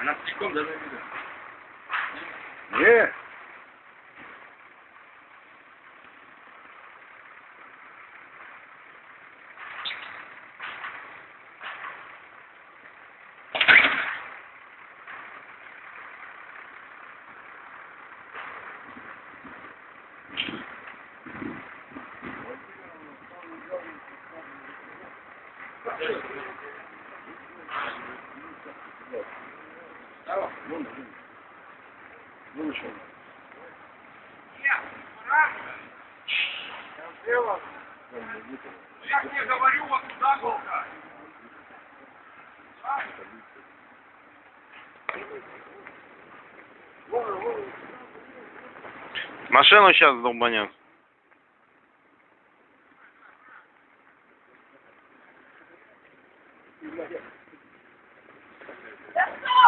Anastikon da ne biliyor? Niye? Thank you. Выпал. Я тебе говорю, вот туда только. Машину сейчас долбанет. Да что